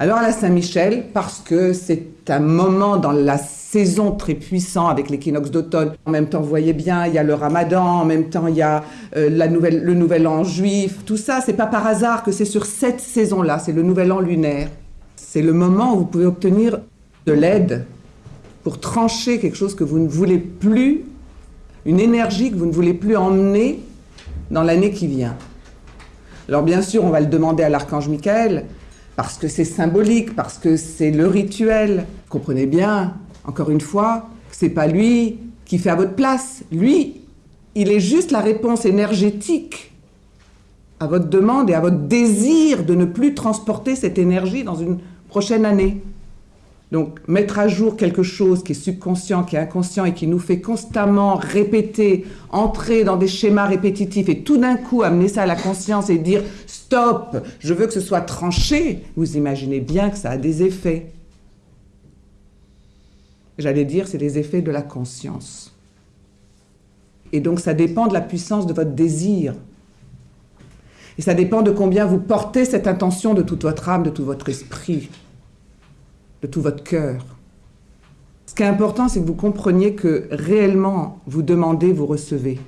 Alors à la Saint-Michel, parce que c'est un moment dans la saison très puissant avec l'équinoxe d'automne. En même temps, vous voyez bien, il y a le ramadan, en même temps, il y a euh, le nouvel an juif. Tout ça, c'est pas par hasard que c'est sur cette saison-là, c'est le nouvel an lunaire. C'est le moment où vous pouvez obtenir de l'aide pour trancher quelque chose que vous ne voulez plus, une énergie que vous ne voulez plus emmener dans l'année qui vient. Alors bien sûr, on va le demander à l'archange Michael, parce que c'est symbolique, parce que c'est le rituel. Comprenez bien, encore une fois, c'est pas lui qui fait à votre place. Lui, il est juste la réponse énergétique à votre demande et à votre désir de ne plus transporter cette énergie dans une prochaine année. Donc, mettre à jour quelque chose qui est subconscient, qui est inconscient et qui nous fait constamment répéter, entrer dans des schémas répétitifs et tout d'un coup amener ça à la conscience et dire stop, je veux que ce soit tranché, vous imaginez bien que ça a des effets. J'allais dire, c'est des effets de la conscience. Et donc ça dépend de la puissance de votre désir. Et ça dépend de combien vous portez cette intention de toute votre âme, de tout votre esprit, de tout votre cœur. Ce qui est important, c'est que vous compreniez que réellement, vous demandez, vous recevez.